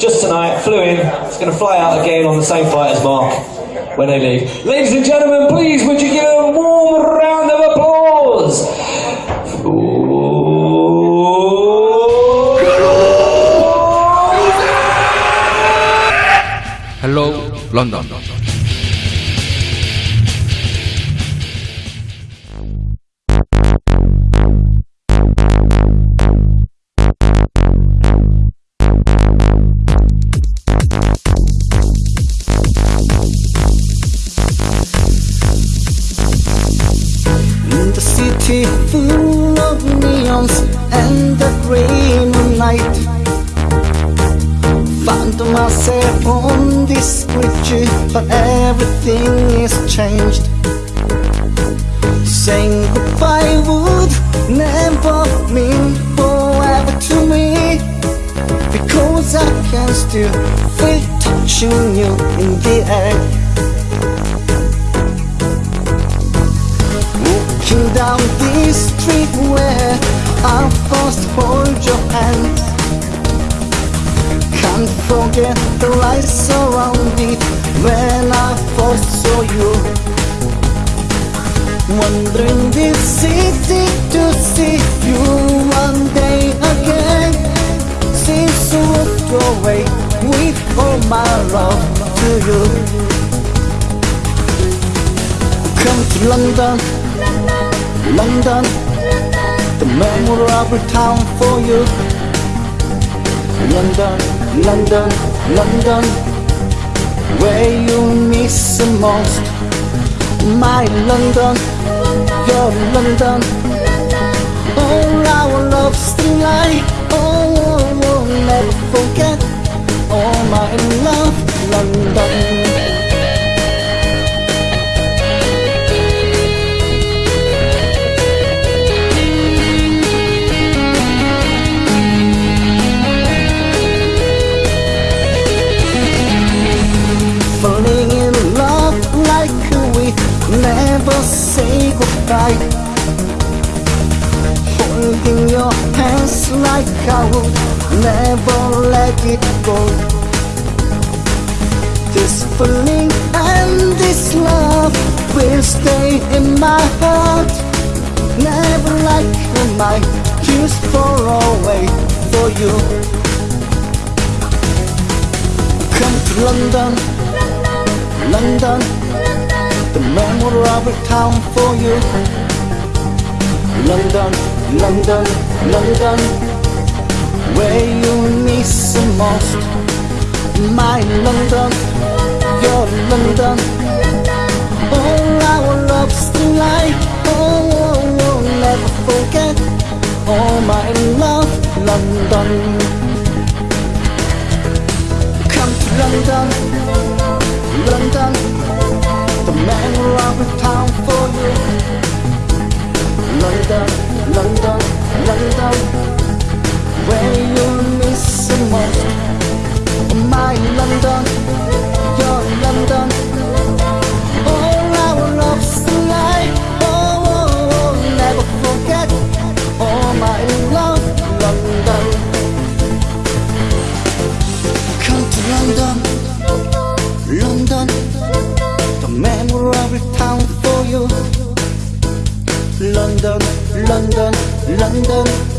just tonight, flew in, it's going to fly out again on the same flight as Mark when they leave. Ladies and gentlemen, please would you give a warm round of applause? Hello, London. City full of neons and the of night Found myself on this bridge but everything is changed. Saying goodbye would never mean forever to me Because I can still feel touching you in the air. Down street where I first hold your hand. Can't forget the lights around it when I first saw you. Wandering this city to see you one day again. Since you walked away with all my love to you. Come to London London, the memorable town for you. London, London, London, where you miss the most. My London, your London, all our love still lie. Oh, oh, oh, goodbye. Holding your hands like I would never let it go. This feeling and this love will stay in my heart. Never like my tears far away for you. Come to London. London, the memorable town for you. London, London, London, where you miss the most. My London, your London, all our love still lie. Oh, oh, oh, never forget. Oh, my love, London. Come to. London, memorable town 冷的冷的